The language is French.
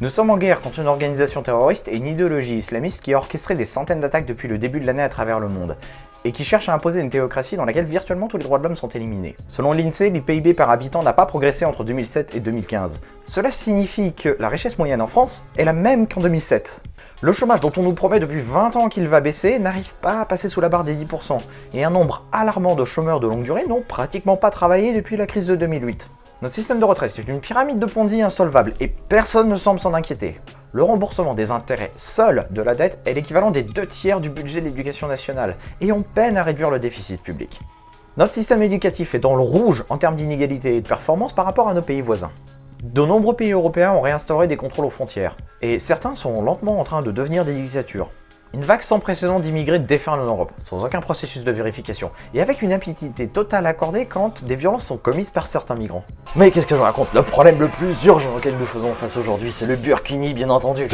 Nous sommes en guerre contre une organisation terroriste et une idéologie islamiste qui a orchestré des centaines d'attaques depuis le début de l'année à travers le monde, et qui cherche à imposer une théocratie dans laquelle virtuellement tous les droits de l'homme sont éliminés. Selon l'INSEE, le PIB par habitant n'a pas progressé entre 2007 et 2015. Cela signifie que la richesse moyenne en France est la même qu'en 2007. Le chômage dont on nous promet depuis 20 ans qu'il va baisser n'arrive pas à passer sous la barre des 10%, et un nombre alarmant de chômeurs de longue durée n'ont pratiquement pas travaillé depuis la crise de 2008. Notre système de retraite est une pyramide de Ponzi insolvable et personne ne semble s'en inquiéter. Le remboursement des intérêts seuls de la dette est l'équivalent des deux tiers du budget de l'éducation nationale et on peine à réduire le déficit public. Notre système éducatif est dans le rouge en termes d'inégalité et de performance par rapport à nos pays voisins. De nombreux pays européens ont réinstauré des contrôles aux frontières, et certains sont lentement en train de devenir des dictatures. Une vague sans précédent d'immigrés déferle en Europe, sans aucun processus de vérification, et avec une impunité totale accordée quand des violences sont commises par certains migrants. Mais qu'est-ce que je raconte? Le problème le plus urgent auquel nous faisons face aujourd'hui, c'est le Burkini bien entendu.